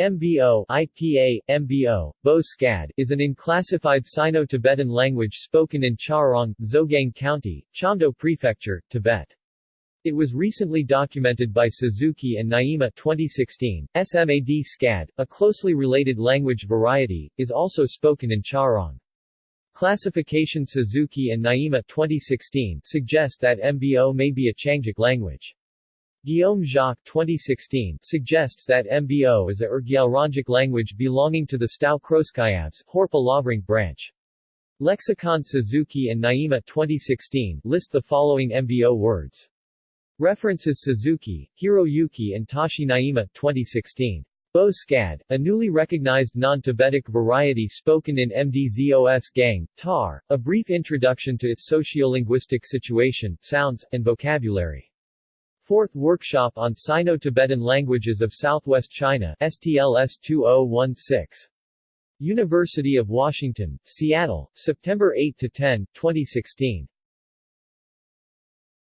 MBO IPA, MBO, Bo Skad, is an unclassified Sino-Tibetan language spoken in Charong, Dzogang County, Chamdo Prefecture, Tibet. It was recently documented by Suzuki and Nyima 2016. SMAD Skad, a closely related language variety, is also spoken in Charong. Classification Suzuki and Nyima 2016 suggest that MBO may be a Qiangic language. Guillaume Jacques 2016 suggests that MBO is a Urgyalrongic language belonging to the Stau-Khroskyabs Horpa branch. Lexicon Suzuki and Nyima 2016 list the following MBO words. References Suzuki, Hiroyuki and Tashi Nyima 2016. Bo Skad, a newly recognized non-Tibetic variety spoken in MDZOS Gang, TAR, a brief introduction to its sociolinguistic situation, sounds, and vocabulary. Fourth Workshop on Sino-Tibetan Languages of Southwest China STLS 2016. University of Washington, Seattle, September 8-10, 2016.